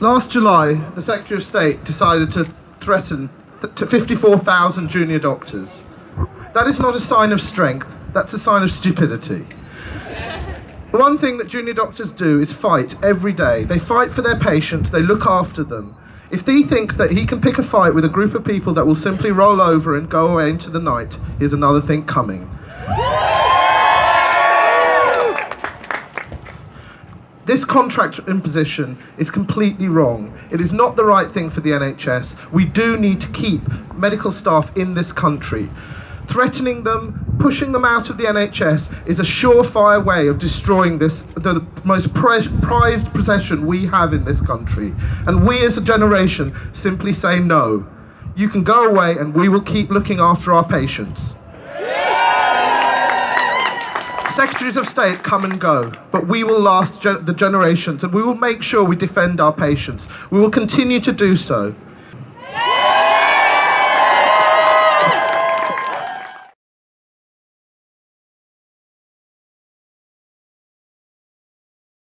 Last July, the Secretary of State decided to threaten th- to 54,000 junior doctors. That is not a sign of strength, that's a sign of stupidity. The one thing that junior doctors do is fight every day. They fight for their patients, they look after them. If he thinks that he can pick a fight with a group of people that will simply roll over and go away into the night, here's another thing coming. This contract imposition is completely wrong. It is not the right thing for the NHS. We do need to keep medical staff in this country. Threatening them, pushing them out of the NHS is a surefire way of destroying this, the most prized possession we have in this country. And we as a generation simply say no. You can go away and we will keep looking after our patients. Secretaries of State come and go, but we will last the generations and we will make sure we defend our patients. We will continue to do so.